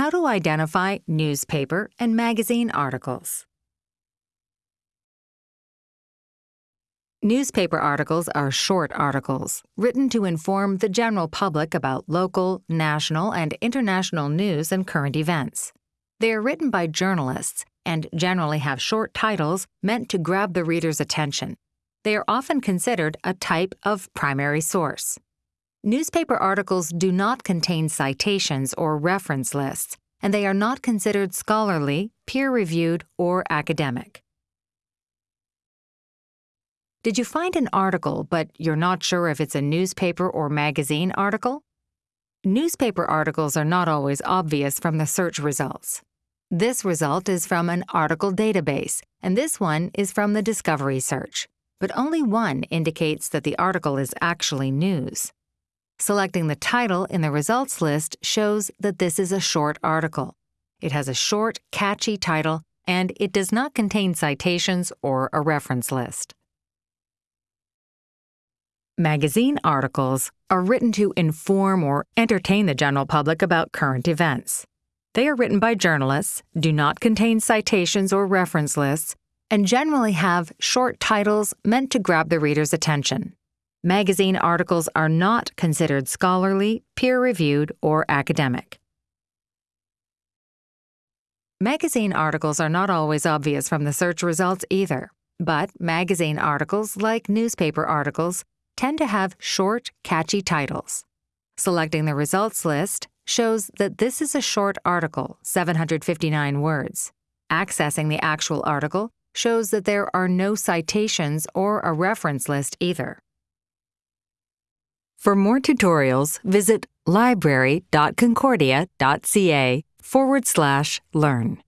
How to identify newspaper and magazine articles. Newspaper articles are short articles written to inform the general public about local, national, and international news and current events. They are written by journalists and generally have short titles meant to grab the reader's attention. They are often considered a type of primary source. Newspaper articles do not contain citations or reference lists, and they are not considered scholarly, peer-reviewed, or academic. Did you find an article, but you're not sure if it's a newspaper or magazine article? Newspaper articles are not always obvious from the search results. This result is from an article database, and this one is from the Discovery search, but only one indicates that the article is actually news. Selecting the title in the results list shows that this is a short article. It has a short, catchy title, and it does not contain citations or a reference list. Magazine articles are written to inform or entertain the general public about current events. They are written by journalists, do not contain citations or reference lists, and generally have short titles meant to grab the reader's attention. Magazine articles are not considered scholarly, peer-reviewed, or academic. Magazine articles are not always obvious from the search results either, but magazine articles, like newspaper articles, tend to have short, catchy titles. Selecting the results list shows that this is a short article, 759 words. Accessing the actual article shows that there are no citations or a reference list either. For more tutorials, visit library.concordia.ca forward slash learn.